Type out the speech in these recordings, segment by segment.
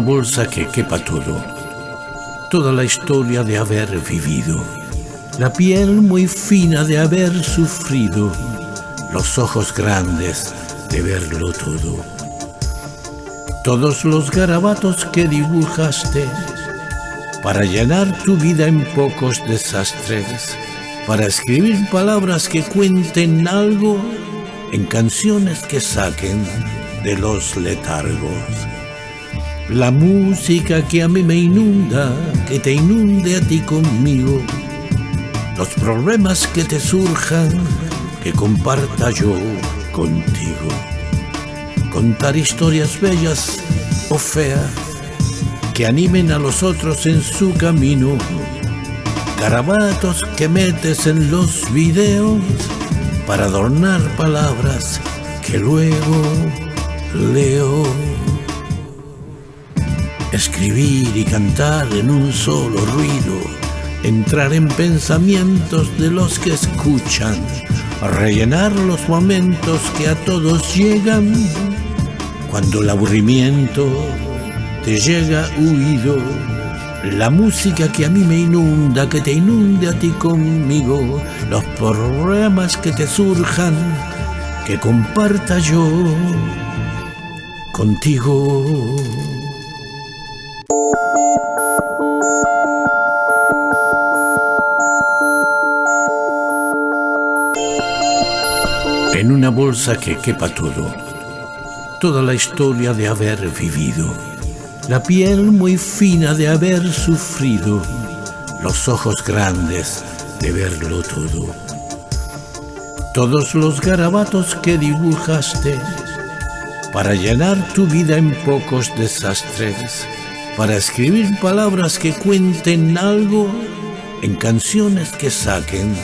bolsa que quepa todo, toda la historia de haber vivido, la piel muy fina de haber sufrido, los ojos grandes de verlo todo. Todos los garabatos que dibujaste para llenar tu vida en pocos desastres, para escribir palabras que cuenten algo en canciones que saquen de los letargos. La música que a mí me inunda, que te inunde a ti conmigo. Los problemas que te surjan, que comparta yo contigo. Contar historias bellas o feas, que animen a los otros en su camino. Garabatos que metes en los videos para adornar palabras que luego leo. Escribir y cantar en un solo ruido, entrar en pensamientos de los que escuchan, rellenar los momentos que a todos llegan, cuando el aburrimiento te llega huido, la música que a mí me inunda, que te inunde a ti conmigo, los problemas que te surjan, que comparta yo contigo. En una bolsa que quepa todo, toda la historia de haber vivido, la piel muy fina de haber sufrido, los ojos grandes de verlo todo. Todos los garabatos que dibujaste para llenar tu vida en pocos desastres, para escribir palabras que cuenten algo en canciones que saquen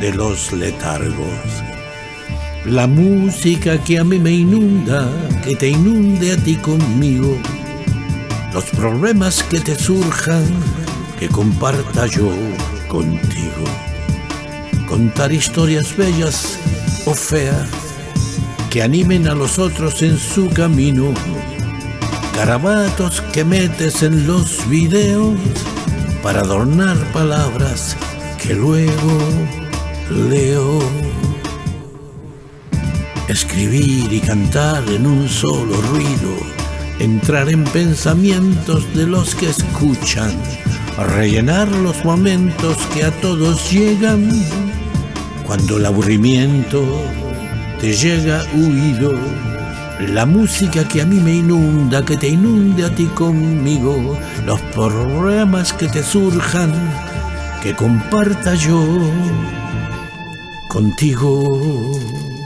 de los letargos. La música que a mí me inunda, que te inunde a ti conmigo. Los problemas que te surjan, que comparta yo contigo. Contar historias bellas o feas que animen a los otros en su camino. Garabatos que metes en los videos para adornar palabras que luego leo. Escribir y cantar en un solo ruido, entrar en pensamientos de los que escuchan, rellenar los momentos que a todos llegan cuando el aburrimiento te llega huido la música que a mí me inunda, que te inunde a ti conmigo, los problemas que te surjan, que comparta yo contigo.